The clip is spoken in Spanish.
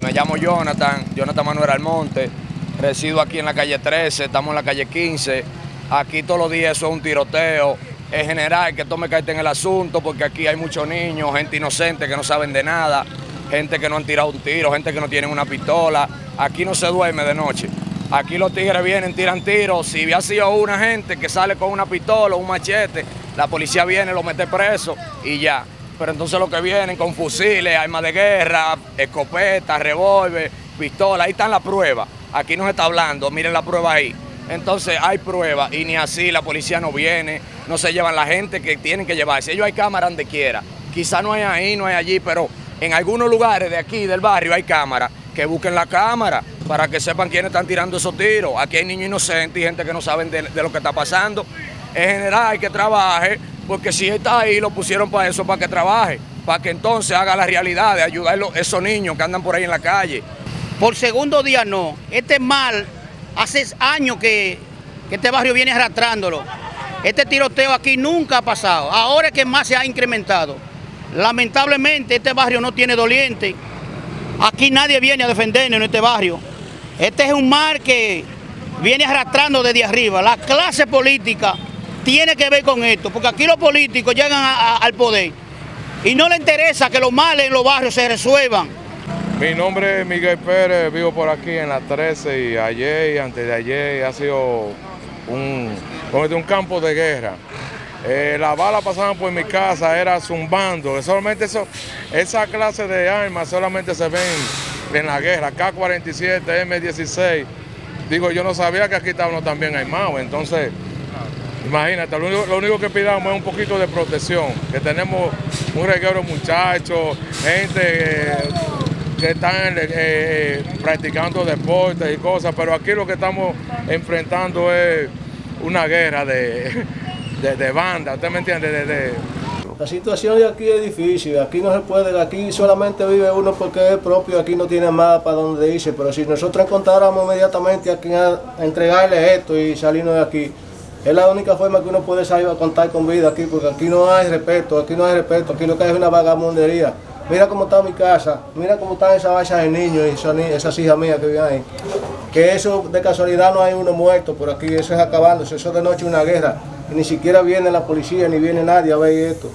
Me llamo Jonathan, Jonathan Manuel Almonte, resido aquí en la calle 13, estamos en la calle 15. Aquí todos los días eso es un tiroteo. Es general que tome carta en el asunto porque aquí hay muchos niños, gente inocente que no saben de nada, gente que no han tirado un tiro, gente que no tienen una pistola. Aquí no se duerme de noche. Aquí los tigres vienen, tiran tiros. Si ha sido una gente que sale con una pistola o un machete, la policía viene, lo mete preso y ya pero entonces lo que vienen con fusiles, armas de guerra, escopetas, revólver, pistola, ahí están las pruebas. Aquí nos está hablando, miren la prueba ahí. Entonces hay pruebas y ni así la policía no viene, no se llevan la gente que tienen que llevarse. Ellos hay cámaras donde quiera. Quizá no hay ahí, no hay allí, pero en algunos lugares de aquí, del barrio, hay cámaras. Que busquen la cámara para que sepan quiénes están tirando esos tiros. Aquí hay niños inocentes y gente que no saben de, de lo que está pasando. En general hay que trabajar porque si está ahí, lo pusieron para eso, para que trabaje, para que entonces haga la realidad de ayudar a esos niños que andan por ahí en la calle. Por segundo día no. Este mal, hace años que, este barrio viene arrastrándolo. Este tiroteo aquí nunca ha pasado. Ahora es que más se ha incrementado. Lamentablemente este barrio no tiene doliente. Aquí nadie viene a defendernos en este barrio. Este es un mal que viene arrastrando desde arriba. La clase política tiene que ver con esto, porque aquí los políticos llegan al poder y no les interesa que los males en los barrios se resuelvan. Mi nombre es Miguel Pérez, vivo por aquí en la 13 y ayer y antes de ayer ha sido un, un campo de guerra. Eh, las balas pasaban por mi casa, era zumbando, solamente eso, esa clase de armas solamente se ven en la guerra, K-47, M-16. Digo, yo no sabía que aquí estábamos también armados, entonces Imagínate, lo único, que pidamos es un poquito de protección, que tenemos un reguero muchachos, gente que están eh, eh, practicando deportes y cosas, pero aquí lo que estamos enfrentando es una guerra de, de, banda, ¿usted me entiende? La situación de aquí es difícil, aquí no se puede, aquí solamente vive uno porque es propio, aquí no tiene más para donde irse, pero si nosotros encontráramos inmediatamente a quien entregarle esto y salirnos de aquí, es la única forma que uno puede salir a contar con vida aquí, porque aquí no hay respeto, aquí no hay respeto, aquí lo que hay es una vagamundería. Mira cómo está mi casa, mira cómo están esas vachas de niños y esas hijas mías que viven ahí. Que eso de casualidad no hay uno muerto por aquí, eso es acabándose, eso de noche una guerra. Y ni siquiera viene la policía ni viene nadie a ver esto.